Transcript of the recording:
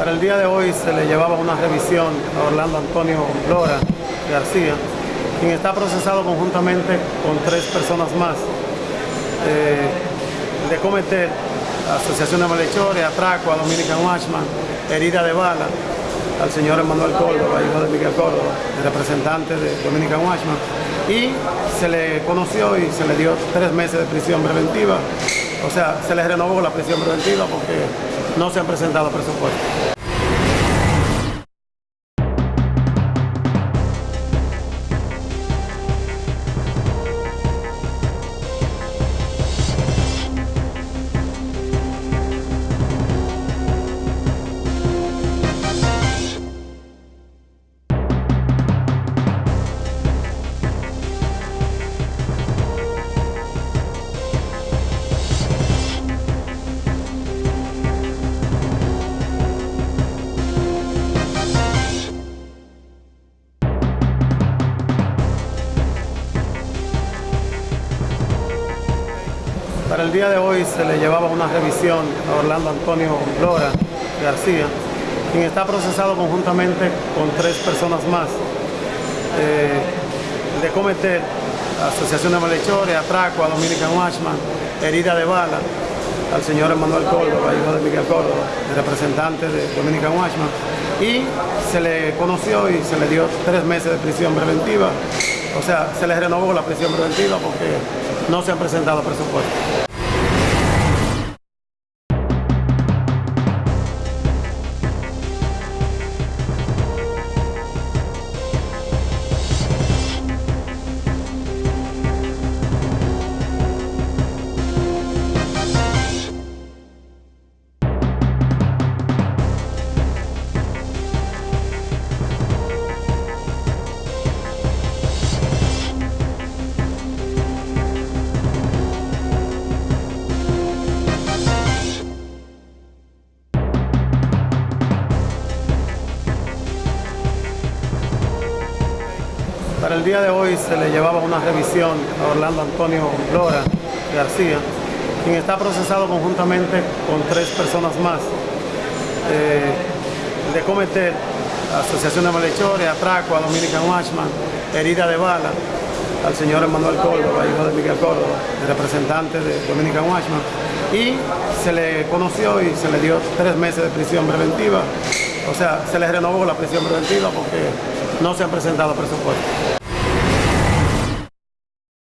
Para el día de hoy se le llevaba una revisión a Orlando Antonio Lora García, quien está procesado conjuntamente con tres personas más eh, de cometer asociación de malhechores, atraco a Dominican Watchman, herida de bala al señor Emanuel Córdoba, hijo de Miguel Córdoba, representante de Dominican Watchman, y se le conoció y se le dio tres meses de prisión preventiva, o sea, se le renovó la prisión preventiva porque no se han presentado presupuestos. Para el día de hoy se le llevaba una revisión a Orlando Antonio Lora García, quien está procesado conjuntamente con tres personas más eh, de cometer asociación de malhechores, atraco a Dominican Watchman, herida de bala al señor Emanuel Córdoba, hijo de Miguel Córdoba, el representante de Dominican Watchman, y se le conoció y se le dio tres meses de prisión preventiva, o sea, se le renovó la prisión preventiva porque no se han presentado presupuestos. Para el día de hoy se le llevaba una revisión a Orlando Antonio Lora García, quien está procesado conjuntamente con tres personas más eh, de cometer asociación de malhechores, atraco a Dominican Watchman, herida de bala al señor Emanuel Córdoba, hijo de Miguel Córdoba, el representante de Dominican Watchman, y se le conoció y se le dio tres meses de prisión preventiva, o sea, se le renovó la prisión preventiva porque no se han presentado presupuestos.